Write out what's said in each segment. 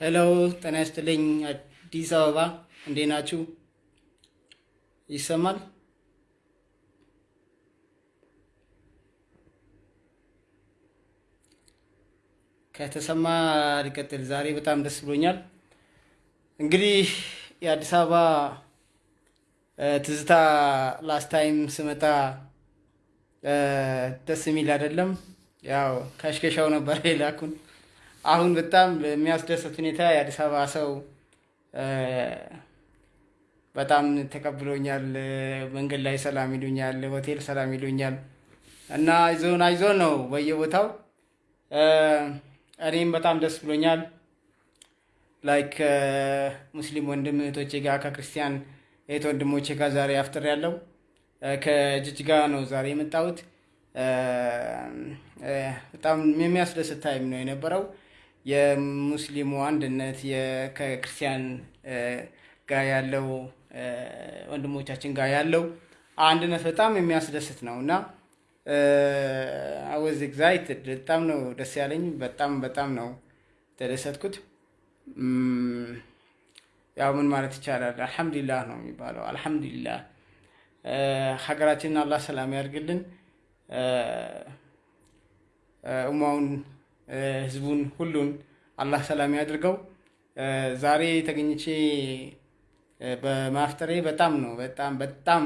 hello ጤና ይስጥልኝ። አዲስ አበባ እንዴት ናችሁ? ይሰማል? ከተሰማ ልቀጥል። ዛሬ በጣም ደስ ብሎኛል። እንግዲህ የአዲስ አበባ ትዝታ last time ስመጣ ደስ የሚል አይደለም። ያው ከሽከሻው ነበር የላኩን። አሁን በጣም በሚያስደስት ሁኔታ የአዲስ አበባ ሰው በጣም ተቀብሎኛል። መንገድ ላይ ሰላም ይሉኛል፣ ሆቴል ሰላም ይሉኛል እና አይዞን አይዞን ነው በየቦታው። እኔም በጣም ደስ ብሎኛል። like ሙስሊም ወንድም እህቶቼ ጋር ከክርስቲያን እህት ወንድሞቼ ጋር ዛሬ አፍጥር ያለው ከጅጅጋ ነው ዛሬ የመጣሁት። በጣም የሚያስደስት time ነው የነበረው። የሙስሊሙ አንድነት ከክርስቲያን ጋር ያለው ወንድሞቻችን ጋር ያለው አንድነት በጣም የሚያስደስት ነው እና I was excited በጣም ነው ደስ ያለኝ። በጣም በጣም ነው የተደሰትኩት። ያው ምን ማለት ይቻላል፣ አልሐምዱሊላህ ነው የሚባለው። አልሐምዱሊላህ ሀገራችንን አላህ ሰላም ያድርግልን። እማውን ህዝቡን ሁሉን አላህ ሰላም ያድርገው። ዛሬ ተገኝቼ በማፍጠሬ በጣም ነው በጣም በጣም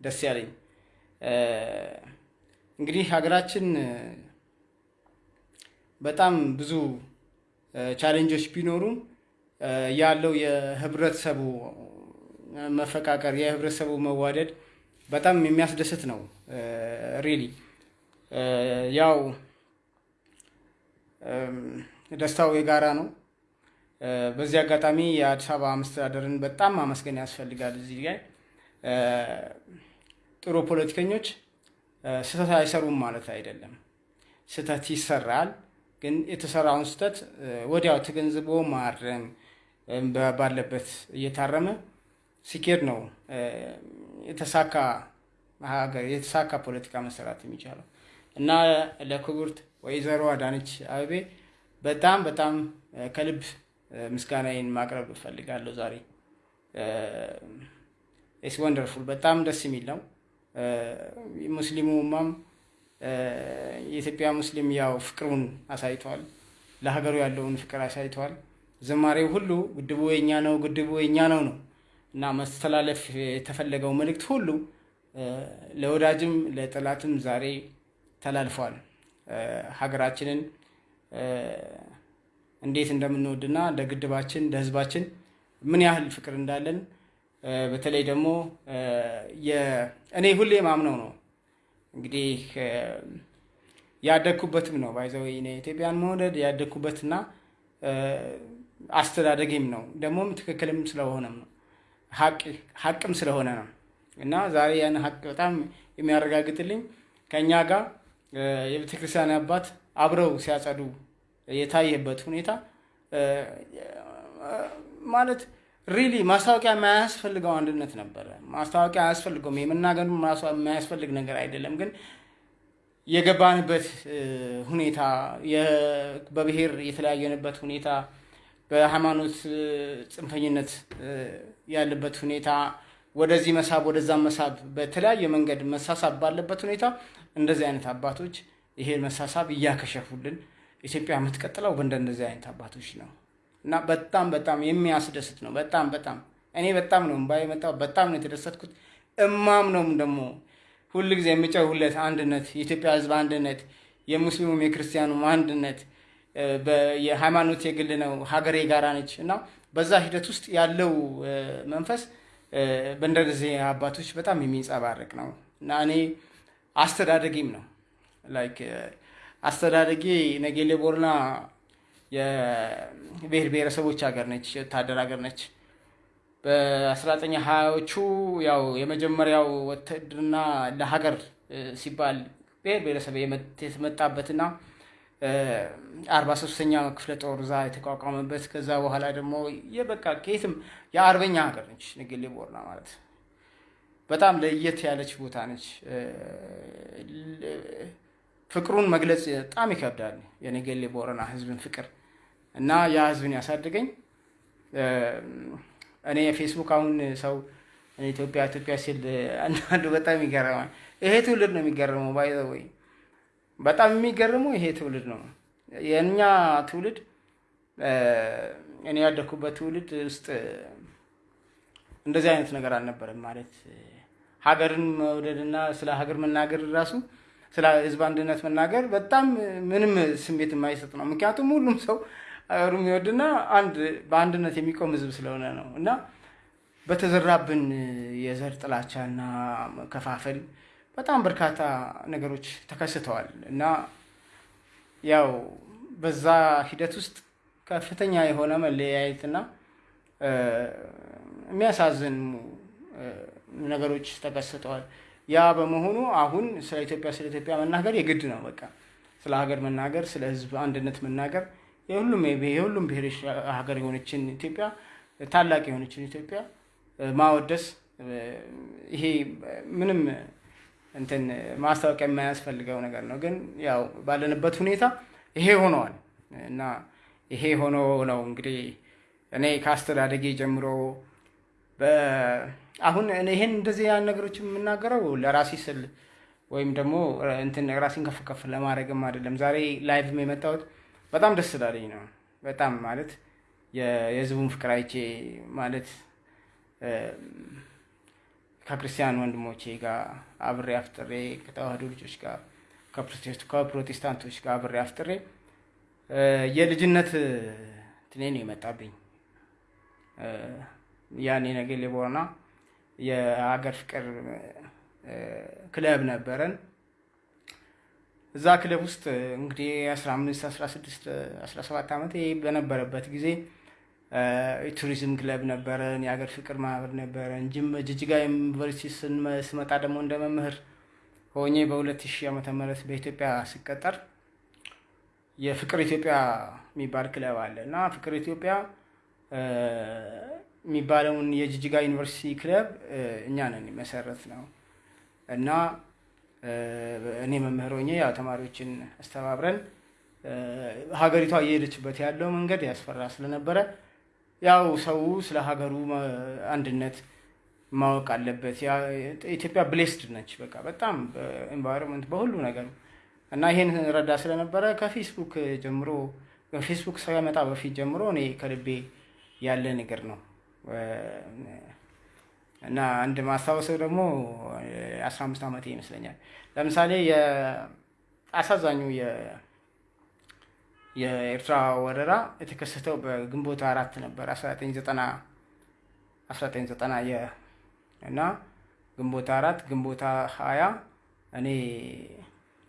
ደስ ያለኝ። እንግዲህ ሀገራችን በጣም ብዙ challenge ኦች ቢኖሩም ያለው የህብረተሰቡ መፋቀር የህብረተሰቡ መዋደድ በጣም የሚያስደስት ነው። really ያው ደስታው የጋራ ነው። በዚህ አጋጣሚ የአዲስ አበባ መስተዳደርን በጣም ማመስገን ያስፈልጋል። እዚህ ላይ ጥሩ ፖለቲከኞች ስህተት አይሰሩም ማለት አይደለም። ስህተት ይሰራል፣ ግን የተሰራውን ስህተት ወዲያው ተገንዝቦ ማረም ባለበት እየታረመ ሲኬድ ነው የተሳካ ሀገር የተሳካ ፖለቲካ መሰራት የሚቻለው እና ለክቡርት ወይዘሮ አዳነች አቤቤ በጣም በጣም ከልብ ምስጋናዬን ማቅረብ እፈልጋለሁ። ዛሬ ኢስ ወንደርፉል በጣም ደስ የሚል ነው። ሙስሊሙ ኡማም የኢትዮጵያ ሙስሊም ያው ፍቅሩን አሳይቷል። ለሀገሩ ያለውን ፍቅር አሳይቷል። ዝማሬው ሁሉ ግድቡ የኛ ነው፣ ግድቡ የኛ ነው ነው እና መስተላለፍ የተፈለገው መልእክት ሁሉ ለወዳጅም ለጠላትም ዛሬ ተላልፏል። ሀገራችንን እንዴት እንደምንወድና እንደ ግድባችን እንደ ሕዝባችን ምን ያህል ፍቅር እንዳለን በተለይ ደግሞ እኔ ሁሌ ማምነው ነው። እንግዲህ ያደግኩበትም ነው። ባይዘው ኢትዮጵያን መውደድ ያደግኩበትና አስተዳደጌም ነው። ደግሞም ትክክልም ስለሆነም ነው። ሀቅም ስለሆነ ነው። እና ዛሬ ያን ሀቅ በጣም የሚያረጋግጥልኝ ከእኛ ጋር የቤተክርስቲያን አባት አብረው ሲያጸዱ የታየበት ሁኔታ ማለት ሪሊ ማስታወቂያ የማያስፈልገው አንድነት ነበረ። ማስታወቂያ አያስፈልገውም። የመናገሩ የማያስፈልግ ነገር አይደለም። ግን የገባንበት ሁኔታ በብሔር የተለያየንበት ሁኔታ፣ በሃይማኖት ጽንፈኝነት ያለበት ሁኔታ፣ ወደዚህ መሳብ ወደዛ መሳብ፣ በተለያየ መንገድ መሳሳብ ባለበት ሁኔታ እንደዚህ አይነት አባቶች ይሄን መሳሳብ እያከሸፉልን ኢትዮጵያ የምትቀጥለው በእንደነዚህ አይነት አባቶች ነው እና በጣም በጣም የሚያስደስት ነው። በጣም በጣም እኔ በጣም ነው እምባ በጣም ነው የተደሰትኩት። እማም ነው ደግሞ ሁል ጊዜ የሚጨውለት አንድነት፣ የኢትዮጵያ ሕዝብ አንድነት፣ የሙስሊሙም የክርስቲያኑም አንድነት፣ የሃይማኖት የግል ነው፣ ሀገሬ ጋራ ነች እና በዛ ሂደት ውስጥ ያለው መንፈስ በእንደዚህ አባቶች በጣም የሚንጸባረቅ ነው እና እኔ አስተዳደጊም ነው like አስተዳደጌ ነጌሌ ቦረና የብሔር ብሔረሰቦች ሀገር ነች፣ የወታደር ሀገር ነች። በአስራዘጠኝ ሀያዎቹ ያው የመጀመሪያው ውትድርና ለሀገር ሲባል ብሔር ብሔረሰብ የተመጣበትና አርባ ሶስተኛ ክፍለ ጦር እዛ የተቋቋመበት ከዛ በኋላ ደግሞ የበቃ ከየትም የአርበኛ ሀገር ነች ነጌሌ ቦረና ማለት በጣም ለየት ያለች ቦታ ነች። ፍቅሩን መግለጽ በጣም ይከብዳል። የነገሌ ቦረና ህዝብን ፍቅር እና ያ ህዝብን ያሳድገኝ። እኔ የፌስቡክ አሁን ሰው ኢትዮጵያ ኢትዮጵያ ሲል አንዳንዱ በጣም ይገረማል። ይሄ ትውልድ ነው የሚገርመው። ባይ ወይ በጣም የሚገርመው ይሄ ትውልድ ነው። የእኛ ትውልድ እኔ ያደኩበት ትውልድ ውስጥ እንደዚህ አይነት ነገር አልነበረም። ማለት ሀገርን መውደድና ስለ ሀገር መናገር ራሱ ስለ ህዝብ አንድነት መናገር በጣም ምንም ስሜት የማይሰጥ ነው። ምክንያቱም ሁሉም ሰው ሀገሩ የሚወድና አንድ በአንድነት የሚቆም ህዝብ ስለሆነ ነው እና በተዘራብን የዘር ጥላቻና መከፋፈል በጣም በርካታ ነገሮች ተከስተዋል እና ያው በዛ ሂደት ውስጥ ከፍተኛ የሆነ መለያየትና የሚያሳዝኑ ነገሮች ተከስተዋል። ያ በመሆኑ አሁን ስለ ኢትዮጵያ ስለ ኢትዮጵያ መናገር የግድ ነው። በቃ ስለ ሀገር መናገር፣ ስለ ህዝብ አንድነት መናገር የሁሉም የሁሉም ብሔሮች ሀገር የሆነችን ኢትዮጵያ ታላቅ የሆነችን ኢትዮጵያ ማወደስ ይሄ ምንም እንትን ማስታወቂያ የማያስፈልገው ነገር ነው። ግን ያው ባለንበት ሁኔታ ይሄ ሆነዋል እና ይሄ ሆኖ ነው እንግዲህ እኔ ከአስተዳደጌ ጀምሮ አሁን ይሄን እንደዚህ ያን ነገሮች የምናገረው ለራሴ ስል ወይም ደግሞ እንትን ራሴን ከፍ ከፍ ለማድረግም አይደለም። ዛሬ ላይቭም የመጣሁት በጣም ደስ ስላለኝ ነው። በጣም ማለት የህዝቡን ፍቅር አይቼ ማለት ከክርስቲያን ወንድሞቼ ጋር አብሬ አፍጥሬ ከተዋህዶ ልጆች ጋር ከፕሮቴስታንቶች ጋር አብሬ አፍጥሬ የልጅነት ትኔ ነው የመጣብኝ። ያኔ ነገሌ ቦረና የሀገር ፍቅር ክለብ ነበረን። እዛ ክለብ ውስጥ እንግዲህ አስራ አምስት አስራ ስድስት አስራ ሰባት ዓመት በነበረበት ጊዜ የቱሪዝም ክለብ ነበረን፣ የሀገር ፍቅር ማህበር ነበረን። ጅጅጋ ዩኒቨርሲቲ ስመጣ ደግሞ እንደ መምህር ሆኜ በሁለት ሺህ ዓመተ ምህረት በኢትዮጵያ ስቀጠር የፍቅር ኢትዮጵያ የሚባል ክለብ አለ እና ፍቅር ኢትዮጵያ የሚባለውን የጅጅጋ ዩኒቨርሲቲ ክለብ እኛ ነን መሰረት ነው እና እኔ መምህር ሆኜ ያው ተማሪዎችን አስተባብረን ሀገሪቷ እየሄደችበት ያለው መንገድ ያስፈራ ስለነበረ ያው ሰው ስለ ሀገሩ አንድነት ማወቅ አለበት። ኢትዮጵያ blessed ነች፣ በቃ በጣም በ environment በሁሉ ነገር እና ይሄን እረዳ ስለነበረ ከፌስቡክ ጀምሮ ፌስቡክ ሳይመጣ በፊት ጀምሮ እኔ ከልቤ ያለ ነገር ነው እና አንድ ማስታወሰው ደግሞ አስራ አምስት ዓመቴ ይመስለኛል። ለምሳሌ አሳዛኙ የኤርትራ ወረራ የተከሰተው በግንቦት አራት ነበር። አስራ ዘጠኝ ዘጠና አስራ ዘጠኝ ዘጠና እና ግንቦት አራት ግንቦት ሀያ እኔ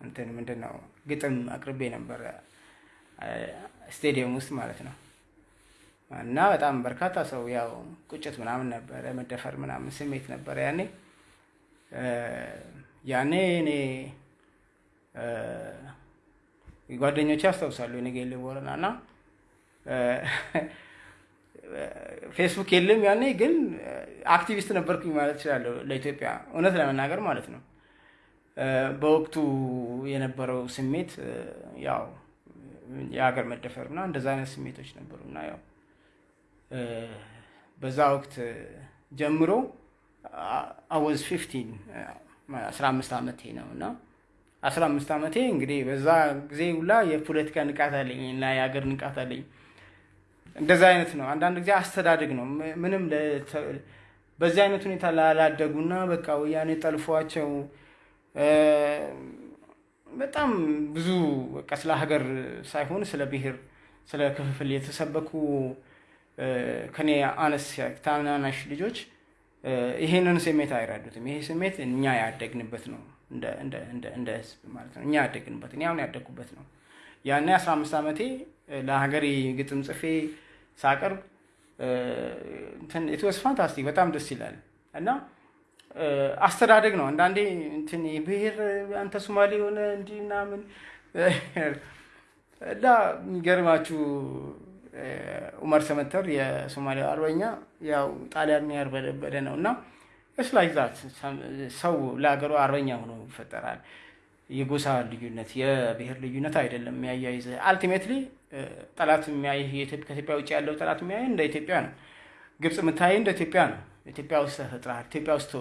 እንትን ምንድን ነው ግጥም አቅርቤ ነበረ። ስቴዲየም ውስጥ ማለት ነው። እና በጣም በርካታ ሰው ያው ቁጭት ምናምን ነበረ፣ መደፈር ምናምን ስሜት ነበረ ያኔ። ያኔ እኔ ጓደኞቼ ያስታውሳሉ የነገሌ ቦረና እና ፌስቡክ የለም ያኔ ግን አክቲቪስት ነበርኩኝ ማለት እችላለሁ ለኢትዮጵያ እውነት ለመናገር ማለት ነው። በወቅቱ የነበረው ስሜት ያው የሀገር መደፈር እና እንደዛ አይነት ስሜቶች ነበሩ እና ያው በዛ ወቅት ጀምሮ I was fifteen አስራ አምስት ዓመቴ ነው እና አስራ አምስት ዓመቴ እንግዲህ በዛ ጊዜ ሁላ የፖለቲካ ንቃት አለኝ እና የሀገር ንቃት አለኝ። እንደዛ አይነት ነው። አንዳንድ ጊዜ አስተዳደግ ነው። ምንም በዚህ አይነት ሁኔታ ላላደጉና በቃ ወያኔ ጠልፏቸው በጣም ብዙ በቃ ስለ ሀገር ሳይሆን ስለ ብሔር፣ ስለ ክፍፍል የተሰበኩ ከኔ አነስ ታናናሽ ልጆች ይሄንን ስሜት አይረዱትም። ይሄ ስሜት እኛ ያደግንበት ነው፣ እንደ ህዝብ ማለት ነው። እኛ ያደግንበት እኔ አሁን ያደግኩበት ነው። ያኔ አስራ አምስት ዓመቴ ለሀገሬ ግጥም ጽፌ ሳቀርብ it was fantastic በጣም ደስ ይላል እና አስተዳደግ ነው። አንዳንዴ እንትን ብሔር አንተ ሶማሌ የሆነ እንዲህ ምናምን እና የሚገርማችሁ ኡመር ሰመተር የሶማሊያ አርበኛ ያው ጣሊያን ያርበደበደ ነው እና ስላይዛት ሰው ለሀገሩ አርበኛ ሆኖ ይፈጠራል። የጎሳ ልዩነት የብሔር ልዩነት አይደለም የሚያያይዝ አልቲሜትሊ ጠላት የሚያይህ ከኢትዮጵያ ውጭ ያለው ጠላት የሚያይህ እንደ ኢትዮጵያ ነው። ግብፅ የምታይህ እንደ ኢትዮጵያ ነው። ኢትዮጵያ ውስጥ ተፈጥረሃል። ኢትዮጵያ ውስጥ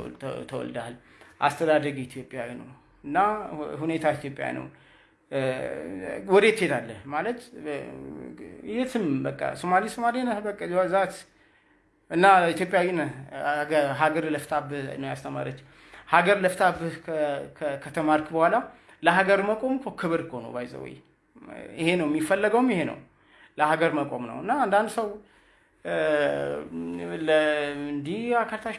ተወልደሃል። አስተዳደግ ኢትዮጵያዊ ነው እና ሁኔታ ኢትዮጵያ ነው። ወዴት ትሄዳለህ ማለት የትም በቃ ሶማሌ ሶማሌ ነህ በቃ that's it እና ኢትዮጵያዊ ሀገር ለፍታብህ ነው ያስተማረች። ሀገር ለፍታብህ ከተማርክ በኋላ ለሀገር መቆም እኮ ክብር እኮ ነው። by the way ይሄ ነው የሚፈለገውም ይሄ ነው ለሀገር መቆም ነው። እና አንዳንድ ሰው እንዲህ አካርታሽ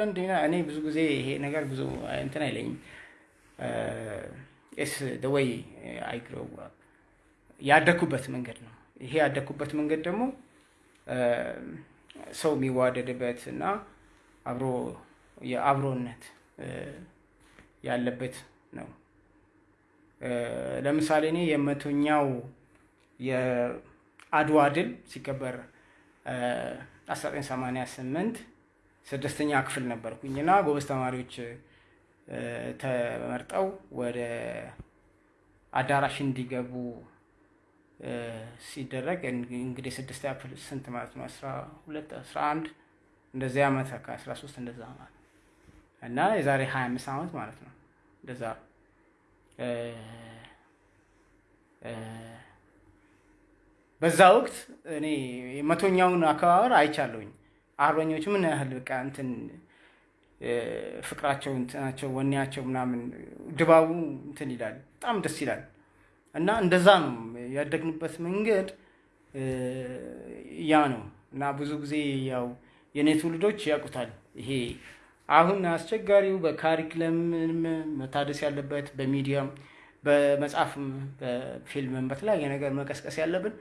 እንዲህ እኔ ብዙ ጊዜ ይሄ ነገር ብዙ እንትን አይለኝም። ስ ደወይ አይግረው ያደግኩበት መንገድ ነው። ይሄ ያደግኩበት መንገድ ደግሞ ሰው የሚዋደድበት እና አብሮ የአብሮነት ያለበት ነው። ለምሳሌ እኔ የመቶኛው የአድዋ ድል ሲከበር 1988 ስድስተኛ ክፍል ነበርኩኝ እና ጎበዝ ተማሪዎች ተመርጠው ወደ አዳራሽ እንዲገቡ ሲደረግ እንግዲህ ስድስተኛ ክፍል ስንት ማለት ነው? አስራ ሁለት አስራ አንድ እንደዚያ ዓመት ከአስራ ሶስት እንደዛ ማለት እና የዛሬ ሀያ አምስት ዓመት ማለት ነው እንደዛ በዛ ወቅት እኔ መቶኛውን አከባበር አይቻለሁኝ። አርበኞች ምን ያህል በቃ እንትን ፍቅራቸው እንትናቸው ወኔያቸው ምናምን ድባቡ እንትን ይላል፣ በጣም ደስ ይላል። እና እንደዛ ነው ያደግንበት መንገድ ያ ነው። እና ብዙ ጊዜ ያው የኔ ትውልዶች ያውቁታል። ይሄ አሁን አስቸጋሪው በካሪክለም መታደስ ያለበት በሚዲያም በመጽሐፍም በፊልምም በተለያየ ነገር መቀስቀስ ያለብን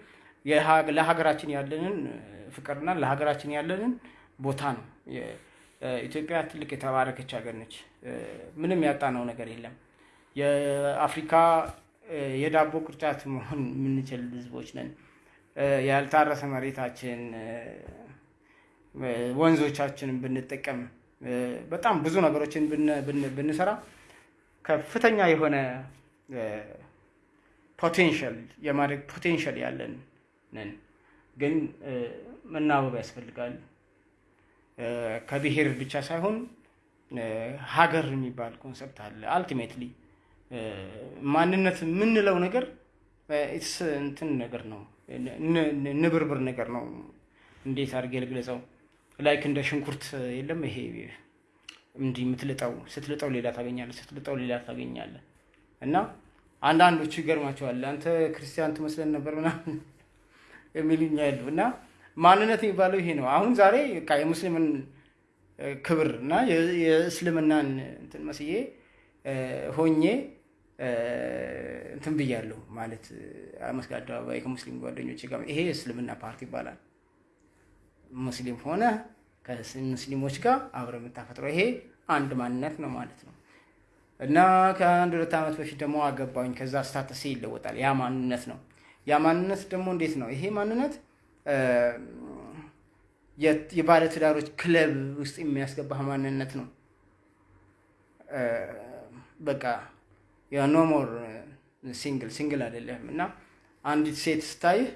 ለሀገራችን ያለንን ፍቅርና ለሀገራችን ያለንን ቦታ ነው። ኢትዮጵያ ትልቅ የተባረከች ሀገር ነች። ምንም ያጣነው ነገር የለም። የአፍሪካ የዳቦ ቅርጫት መሆን የምንችል ህዝቦች ነን። ያልታረሰ መሬታችን፣ ወንዞቻችንን ብንጠቀም በጣም ብዙ ነገሮችን ብንሰራ ከፍተኛ የሆነ potential የማድረግ potential ያለን ነን። ግን መናበብ ያስፈልጋል። ከብሔር ብቻ ሳይሆን ሀገር የሚባል concept አለ። ultimately ማንነት የምንለው ነገር እንትን ነገር ነው፣ ንብርብር ነገር ነው። እንዴት አድርጌ ልግለጸው? like እንደ ሽንኩርት የለም ይሄ እንዲህ የምትልጠው ስትልጠው ሌላ ታገኛለህ፣ ስትልጠው ሌላ ታገኛለህ። እና አንዳንዶቹ ይገርማቸዋል። አንተ ክርስቲያን ትመስለን ነበር ምናምን የሚሉኝ ያሉ እና ማንነት የሚባለው ይሄ ነው። አሁን ዛሬ የሙስሊምን ክብር እና የእስልምናን እንትን መስዬ ሆኜ እንትን ብያለሁ ማለት መስቀል አደባባይ ከሙስሊም ጓደኞች ጋር ይሄ እስልምና ፓርቲ ይባላል። ሙስሊም ሆነ ከሙስሊሞች ጋር አብረ የምታፈጥረው ይሄ አንድ ማንነት ነው ማለት ነው። እና ከአንድ ሁለት ዓመት በፊት ደግሞ አገባኝ። ከዛ ስታተሴ ይለወጣል። ያ ማንነት ነው። ያ ማንነት ደግሞ እንዴት ነው? ይሄ ማንነት የባለትዳሮች ክለብ ውስጥ የሚያስገባህ ማንነት ነው። በቃ you no more single single አይደለም። እና አንዲት ሴት ስታይህ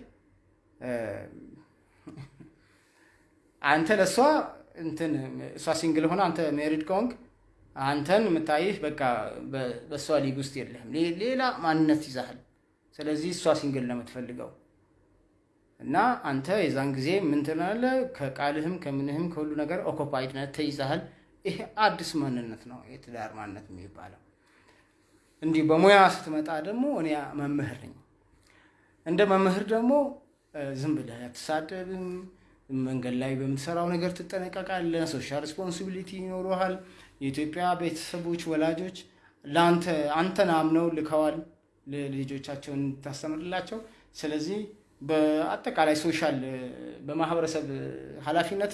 አንተ ለእሷ እንትን እሷ single ሆነ አንተ married ከሆንክ አንተን የምታይህ በቃ በእሷ ሊግ ውስጥ የለህም። ሌላ ማንነት ይዛሃል። ስለዚህ እሷ single ነው የምትፈልገው እና አንተ የዛን ጊዜ ምን ትላለህ? ከቃልህም ከምንህም ከሁሉ ነገር occupied ነህ፣ ተይዛሃል። ይሄ አዲስ ማንነት ነው የትዳር ማንነት የሚባለው። እንዲህ በሙያ ስትመጣ ደግሞ እኔ መምህር ነኝ። እንደ መምህር ደግሞ ዝም ብለህ አትሳደብም። መንገድ ላይ በምትሰራው ነገር ትጠነቀቃለህ። social responsibility ይኖረሃል። የኢትዮጵያ ቤተሰቦች ወላጆች ለአንተ አንተን አምነው ልከዋል ልጆቻቸውን እንድታስተምርላቸው። ስለዚህ በአጠቃላይ social በማህበረሰብ ኃላፊነት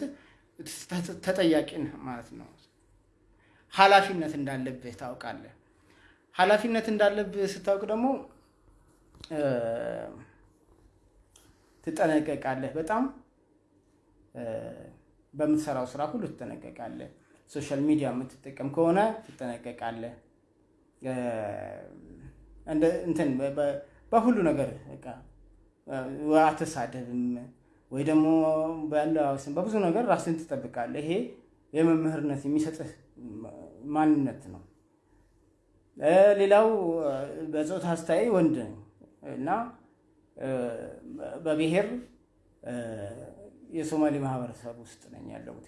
ተጠያቂ ማለት ነው። ኃላፊነት እንዳለብህ ታውቃለህ። ኃላፊነት እንዳለብህ ስታውቅ ደግሞ ትጠነቀቃለህ። በጣም በምትሰራው ስራ ሁሉ ትጠነቀቃለህ። social media የምትጠቀም ከሆነ ትጠነቀቃለህ። እንትን በሁሉ ነገር በቃ አትሳደብም ወይ ደግሞ በአለባበስም በብዙ ነገር ራስን ትጠብቃለህ። ይሄ የመምህርነት የሚሰጥህ ማንነት ነው። ሌላው በፆታ አስተያይ ወንድ ነኝ እና በብሔር የሶማሌ ማህበረሰብ ውስጥ ነኝ ያለሁት።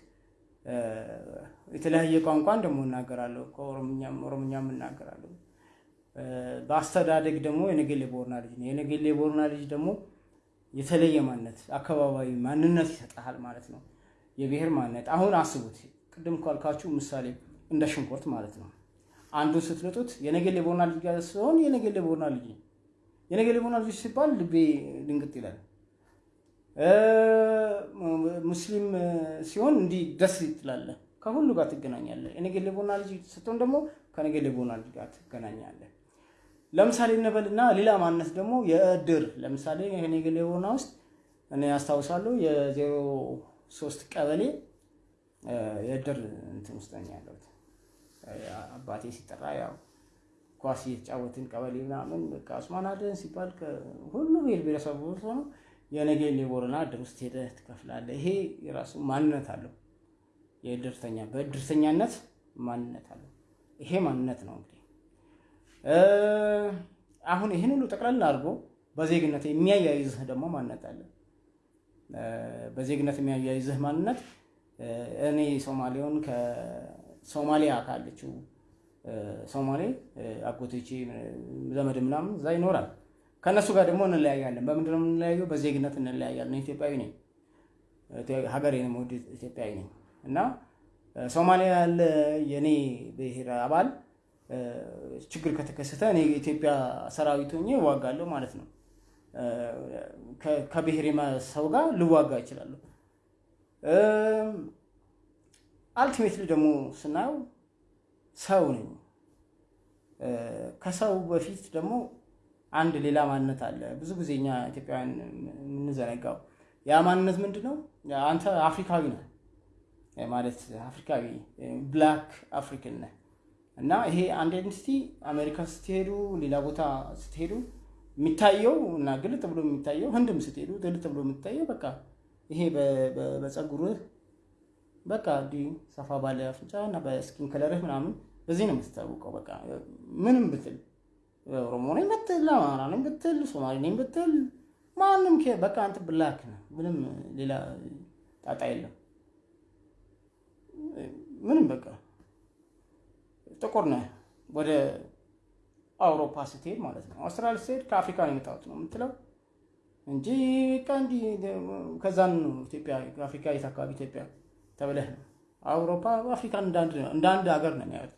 የተለያየ ቋንቋን ደግሞ እናገራለሁ። ኦሮምኛም እናገራለሁ። በአስተዳደግ ደግሞ የነገሌ ቦርና ልጅ ነው። የነገሌ ቦርና ልጅ ደግሞ የተለየ ማንነት አካባቢያዊ ማንነት ይሰጥሃል ማለት ነው። የብሔር ማንነት አሁን አስቡት። ቅድም ካልካችሁ ምሳሌ እንደ ሽንኩርት ማለት ነው። አንዱን ስትልጡት የነገሌ ቦርና ልጅ ጋር ሲሆን የነገሌ ቦርና ልጅ የነገሌ ቦርና ልጅ ሲባል ልቤ ድንግጥ ይላል። ሙስሊም ሲሆን እንዲህ ደስ ትላለህ፣ ከሁሉ ጋር ትገናኛለህ። የነገሌ ቦርና ልጅ ስትሆን ደግሞ ከነገሌ ቦርና ልጅ ጋር ትገናኛለህ። ለምሳሌ እንበልና ሌላ ማንነት ደግሞ የእድር ለምሳሌ የነገሌ ቦርና ውስጥ እኔ ያስታውሳለሁ የዜሮ ሶስት ቀበሌ የእድር እንትን ውስጥ ያለሁት። አባቴ ሲጠራ ያው ኳስ እየተጫወትን ቀበሌ ምናምን በቃ ኡስማን አደን ሲባል ሁሉ ብሔር ብሔረሰቡ ሆኖ የነገሌ ቦረና እድር ውስጥ ሄደህ ትከፍላለህ። ይሄ የራሱ ማንነት አለው። የእድርተኛ በእድርተኛነት ማንነት አለው። ይሄ ማንነት ነው እንግዲህ አሁን ይህን ሁሉ ጠቅላላ አድርጎ በዜግነት የሚያያይዝህ ደግሞ ማንነት አለ። በዜግነት የሚያያይዝህ ማንነት እኔ ሶማሌውን ከሶማሊያ ካለችው ሶማሌ አጎቶቼ ዘመድ ምናምን እዛ ይኖራል። ከእነሱ ጋር ደግሞ እንለያያለን። በምንድን ነው የምንለያየው? በዜግነት እንለያያለን። ኢትዮጵያዊ ነኝ፣ ሀገሬ ነው፣ ኢትዮጵያዊ ነኝ እና ሶማሊያ ያለ የእኔ ብሔር አባል ችግር ከተከሰተ እኔ የኢትዮጵያ ሰራዊት ሆኜ እዋጋለሁ ማለት ነው። ከብሔር ሰው ጋር ልዋጋ ይችላለሁ። ultimately ደግሞ ስናየው ሰው ነኝ። ከሰው በፊት ደግሞ አንድ ሌላ ማንነት አለ። ብዙ ጊዜ እኛ ኢትዮጵያውያን የምንዘነጋው ያ ማንነት ምንድን ነው? አንተ አፍሪካዊ ነህ ማለት አፍሪካዊ black African ነህ እና ይሄ አንድ identity አሜሪካ ስትሄዱ፣ ሌላ ቦታ ስትሄዱ የሚታየው እና ግልጥ ብሎ የሚታየው ህንድም ስትሄዱ ግልጥ ብሎ የሚታየው በቃ ይሄ በፀጉርህ በቃ እንዲህ ሰፋ ባለ አፍንጫ እና በስኪን ከለርህ ምናምን በዚህ ነው የምትታወቀው። በቃ ምንም ብትል ኦሮሞ ነኝ ብትል፣ አማራ ነኝ ብትል፣ ሶማሌ ነኝ ብትል ማንም በቃ አንተ ብላክ ነህ። ምንም ሌላ ጣጣ የለም። ምንም በቃ ጥቁር ነህ። ወደ አውሮፓ ስትሄድ ማለት ነው አውስትራሊያ ስትሄድ ከአፍሪካ ነው የመጣሁት ነው የምትለው እንጂ በቃ እንዲህ ከዛን ኢትዮጵያ አፍሪካ የት አካባቢ ኢትዮጵያ ተብለህ ነው አውሮፓ አፍሪካ እንደ አንድ ሀገር ነው የሚያዩት።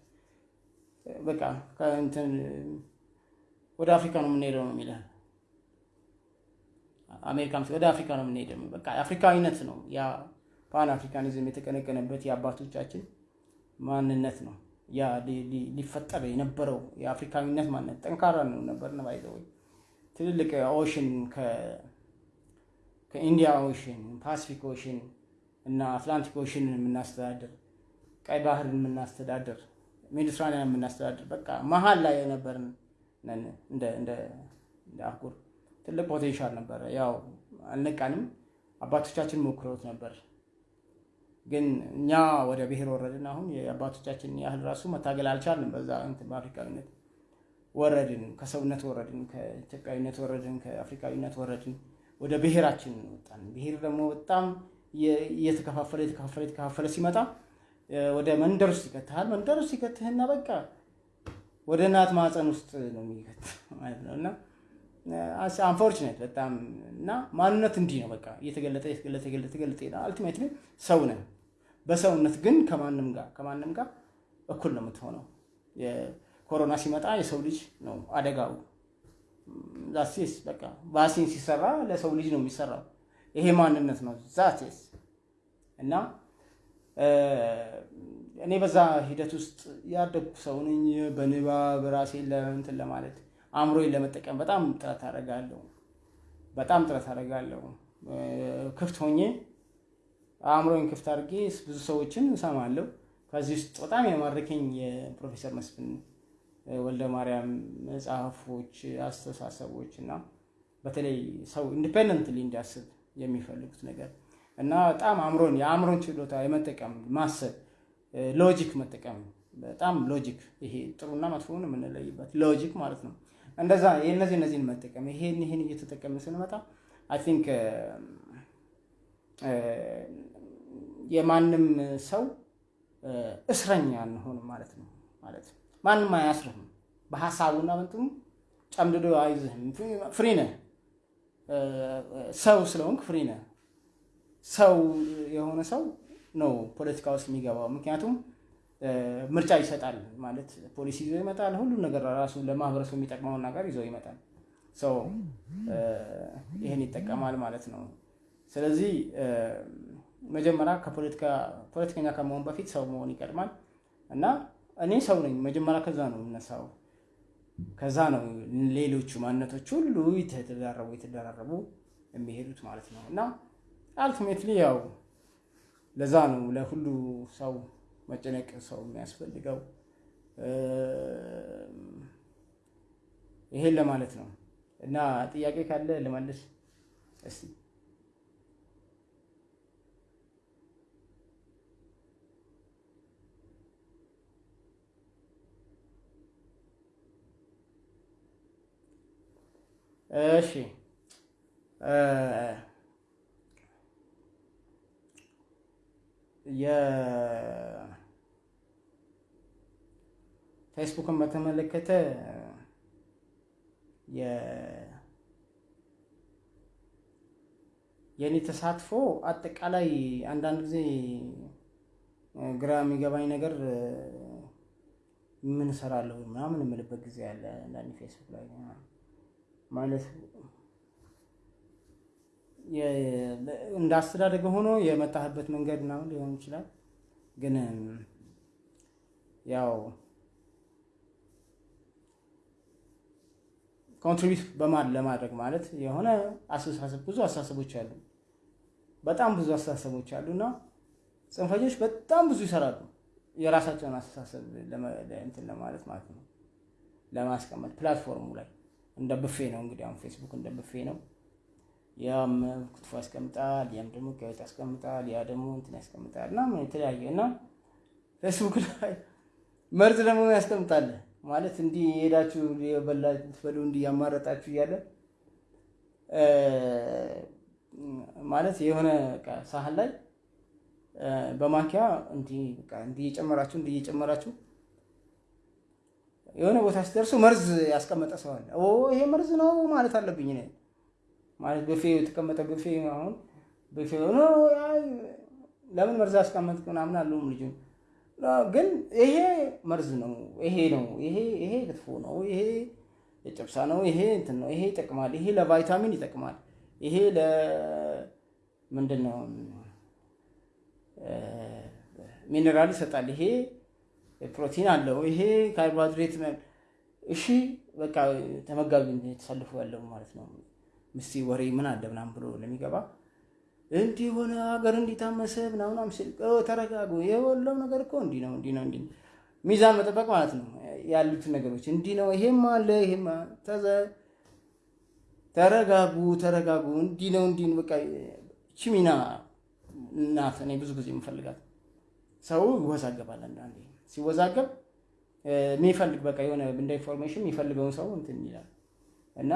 በቃ ከእንትን ወደ አፍሪካ ነው የምንሄደው ነው የሚልህ። አሜሪካ ወደ አፍሪካ ነው የምንሄደው። በቃ አፍሪካዊነት ነው ያ Pan Africanism የተቀነቀነበት የአባቶቻችን ማንነት ነው። ያ ሊፈጠር የነበረው የአፍሪካዊነት ማንነት ጠንካራ ነው ነበር ነው ትልልቅ ocean ከ Indian Ocean፣ Pacific Ocean እና Atlantic Ocean ን የምናስተዳድር ቀይ ባህርን የምናስተዳድር ሜዲትራኒያን የምናስተዳድር በቃ መሀል ላይ የነበርን እንደ አህጉር ትልቅ potential ነበረ። ያው አልነቃንም። አባቶቻችን ሞክረውት ነበር፣ ግን እኛ ወደ ብሔር ወረድን። አሁን የአባቶቻችን ያህል ራሱ መታገል አልቻልንም። በዛ በአፍሪካዊነት ወረድን፣ ከሰውነት ወረድን፣ ከኢትዮጵያዊነት ወረድን፣ ከአፍሪካዊነት ወረድን፣ ወደ ብሔራችን ወጣን። ብሔር ደግሞ በጣም እየተከፋፈለ የተከፋፈለ የተከፋፈለ ሲመጣ ወደ መንደር ውስጥ ይከትሃል። መንደር ውስጥ ይከትህና በቃ ወደ እናት ማፀን ውስጥ ነው የሚከት ማለት ነው። እና አንፎርችኔት በጣም እና ማንነት እንዲህ ነው በቃ እየተገለጠ እየተገለጠ እየተገለጠ ይሄዳል። አልቲሜትሊ ሰው ነን። በሰውነት ግን ከማንም ጋር ከማንም ጋር እኩል ነው የምትሆነው። የኮሮና ሲመጣ የሰው ልጅ ነው አደጋው። ዛሴስ በቃ ቫክሲን ሲሰራ ለሰው ልጅ ነው የሚሰራው። ይሄ ማንነት ነው ዛቴስ እና እኔ በዛ ሂደት ውስጥ ያደግኩ ሰው ነኝ። በንባብ ራሴን ለእንትን ለማለት አእምሮዬን ለመጠቀም በጣም ጥረት አደርጋለሁ። በጣም ጥረት አደርጋለሁ። ክፍት ሆኜ አእምሮዬን ክፍት አድርጌ ብዙ ሰዎችን እሰማለሁ። ከዚህ ውስጥ በጣም የማረከኝ የፕሮፌሰር መስፍን ወልደ ማርያም መጽሐፎች፣ አስተሳሰቦች እና በተለይ ሰው independently እንዲያስብ የሚፈልጉት ነገር እና በጣም አእምሮን የአእምሮን ችሎታ የመጠቀም ማሰብ logic መጠቀም በጣም logic ይሄ ጥሩና መጥፎውን የምንለይበት logic ማለት ነው። እንደዛ የእነዚህ እነዚህን መጠቀም ይሄን ይሄን እየተጠቀምን ስንመጣ I think የማንም ሰው እስረኛ አንሆንም ማለት ነው። ማለት ማንም አያስርህም በሀሳቡና በእንትኑ ጨምድዶ አይዝህም። free ነህ፣ ሰው ስለሆንክ free ነህ። ሰው የሆነ ሰው ነው ፖለቲካ ውስጥ የሚገባው። ምክንያቱም ምርጫ ይሰጣል ማለት ፖሊሲ ይዞ ይመጣል። ሁሉም ነገር ራሱ ለማህበረሰቡ የሚጠቅመውን ነገር ይዞ ይመጣል። ሰው ይህን ይጠቀማል ማለት ነው። ስለዚህ መጀመሪያ ከፖለቲካ ፖለቲከኛ ከመሆን በፊት ሰው መሆን ይቀድማል እና እኔ ሰው ነኝ መጀመሪያ ከዛ ነው የምነሳው። ከዛ ነው ሌሎቹ ማንነቶች ሁሉ የተደራረቡ የተደራረቡ የሚሄዱት ማለት ነው እና አልቲሜትሊ ያው ለዛ ነው ለሁሉ ሰው መጨነቅ ሰው የሚያስፈልገው። ይሄን ለማለት ነው። እና ጥያቄ ካለ ልመልስ። እስቲ። እሺ የፌስቡክን በተመለከተ የእኔ ተሳትፎ አጠቃላይ አንዳንድ ጊዜ ግራ የሚገባኝ ነገር ምን እሰራለሁ ምናምን የምልበት ጊዜ አለ። አንዳንድ ፌስቡክ ላይ ማለት እንደ አስተዳደግ ሆኖ የመጣህበት መንገድ ምናምን ሊሆን ይችላል። ግን ያው contribute በማን ለማድረግ ማለት የሆነ አስተሳሰብ ብዙ አስተሳሰቦች አሉ፣ በጣም ብዙ አስተሳሰቦች አሉ እና ጽንፈኞች በጣም ብዙ ይሰራሉ የራሳቸውን አስተሳሰብ እንትን ለማለት ማለት ነው ለማስቀመጥ platform ኡ ላይ እንደ ብፌ ነው እንግዲህ አሁን ፌስቡክ እንደ ብፌ ነው። ያም ክትፎ ያስቀምጣል፣ ያም ደግሞ ጋዜጣ ያስቀምጣል፣ ያ ደግሞ እንትን ያስቀምጣል እና የተለያየ እና ፌስቡክ ላይ መርዝ ደግሞ ያስቀምጣል ማለት እንዲህ ሄዳችሁ በሉ እንዲህ ያማረጣችሁ እያለ ማለት የሆነ ሳህን ላይ በማንኪያ እንዲህ እየጨመራችሁ እንዲህ እየጨመራችሁ የሆነ ቦታ ሲደርሱ መርዝ ያስቀመጠ ሰው አለ። ይሄ መርዝ ነው ማለት አለብኝ እኔ ማለት ብፌ የተቀመጠ ብፌ አሁን። ብፌ ለምን መርዝ ያስቀመጥ ምናምን አለውም ልጁ ግን ይሄ መርዝ ነው፣ ይሄ ነው፣ ይሄ ይሄ ክትፎ ነው፣ ይሄ የጨብሳ ነው፣ ይሄ እንትን ነው፣ ይሄ ይጠቅማል፣ ይሄ ለቫይታሚን ይጠቅማል፣ ይሄ ለምንድን ነው ሚኔራል ይሰጣል፣ ይሄ ፕሮቲን አለው፣ ይሄ ካርቦሃይድሬት እሺ በቃ ተመጋቢ ተሰልፎ ያለው ማለት ነው። ምስቲ ወሬ ምን አለ ምናምን ብሎ ለሚገባ እንዲህ ሆነ ሀገር እንዲታመሰ ምናምን ሲል ተረጋጉ፣ ያለው ነገር እኮ እንዲህ ነው እንዲህ ነው እንዲህ ሚዛን መጠበቅ ማለት ነው። ያሉትን ነገሮች እንዲህ ነው፣ ይሄም አለ ይሄም ተዘ ተረጋጉ፣ ተረጋጉ፣ እንዲህ ነው እንዲህ በቃ እቺ ሚና እናት እኔ ብዙ ጊዜ የምፈልጋት ሰው ይወዛገባል። አንዳንዴ ሲወዛገብ የሚፈልግ በቃ የሆነ እንደ information የሚፈልገውን ሰው እንትን ይላል እና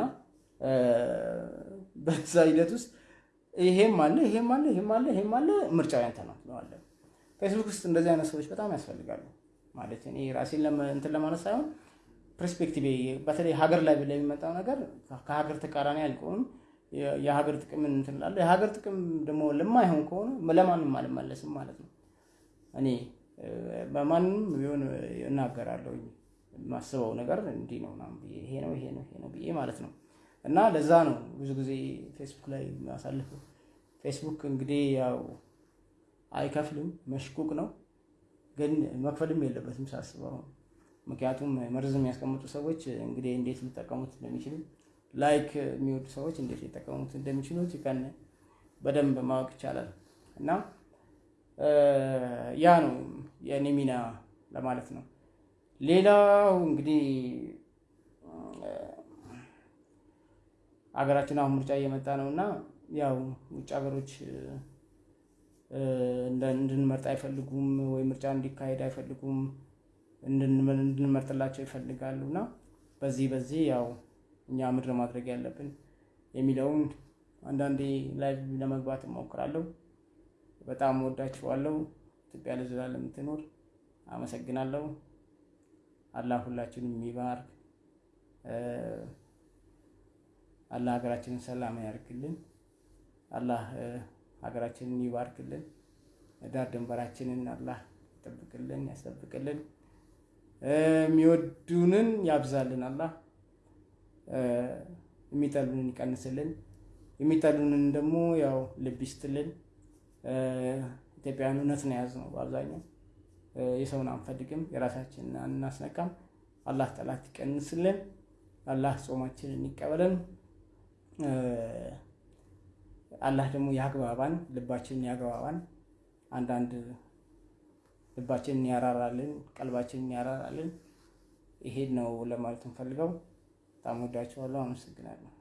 በዛ ሂደት ውስጥ ይሄም አለ ይሄም አለ ይሄም አለ ይሄም አለ ምርጫ ያንተ ነው ትለዋለህ። ፌስቡክ ውስጥ እንደዚህ አይነት ሰዎች በጣም ያስፈልጋሉ። ማለት እኔ ራሴን እንትን ለማለት ሳይሆን perspective በተለይ ሀገር ላይ ለሚመጣው ነገር ከሀገር ተቃራኒ አልቆም የሀገር ጥቅምን እንትን የሀገር ጥቅም ደግሞ ለማይሆን ከሆነ ለማንም አልመለስም ማለት ነው። እኔ በማንም ቢሆን እናገራለሁ የማስበው ነገር እንዲህ ነው ይሄ ነው ይሄ ነው ይሄ ነው ብዬ ማለት ነው። እና ለዛ ነው ብዙ ጊዜ ፌስቡክ ላይ የሚያሳልፈው። ፌስቡክ እንግዲህ ያው አይከፍልም፣ መሽቁቅ ነው፣ ግን መክፈልም የለበትም ሳስበው። ምክንያቱም መርዝ የሚያስቀምጡ ሰዎች እንግዲህ እንዴት ሊጠቀሙት እንደሚችሉ like የሚወዱ ሰዎች እንዴት ሊጠቀሙት እንደሚችሉ ከን በደንብ ማወቅ ይቻላል። እና ያ ነው የእኔ ሚና ለማለት ነው። ሌላው እንግዲህ ሀገራችን አሁን ምርጫ እየመጣ ነው እና ያው ውጭ ሀገሮች እንድንመርጥ አይፈልጉም ወይ ምርጫ እንዲካሄድ አይፈልጉም፣ እንድንመርጥላቸው ይፈልጋሉ እና በዚህ በዚህ ያው እኛ ምድር ማድረግ ያለብን የሚለውን አንዳንዴ ላይ ለመግባት እሞክራለሁ። በጣም ወዳችኋለሁ። ኢትዮጵያ ለዘላለም የምትኖር አመሰግናለሁ። አላህ ሁላችንም ይባርክ። አላህ ሀገራችንን ሰላም ያርግልን። አላህ ሀገራችንን ይባርክልን። ዳር ድንበራችንን አላህ ይጠብቅልን፣ ያስጠብቅልን። የሚወዱንን ያብዛልን። አላህ የሚጠሉንን ይቀንስልን። የሚጠሉንን ደግሞ ያው ልብ ይስጥልን። ኢትዮጵያውያን እውነት ነው የያዝነው በአብዛኛው የሰውን አንፈልግም፣ የራሳችንን አናስነካም። አላህ ጠላት ይቀንስልን። አላህ ጾማችንን ይቀበለን። አላህ ደግሞ ያግባባን፣ ልባችንን ያግባባን። አንዳንድ ልባችንን ያራራልን፣ ቀልባችንን ያራራልን። ይሄን ነው ለማለት እንፈልገው። በጣም ወዳችኋለሁ። አመሰግናለሁ።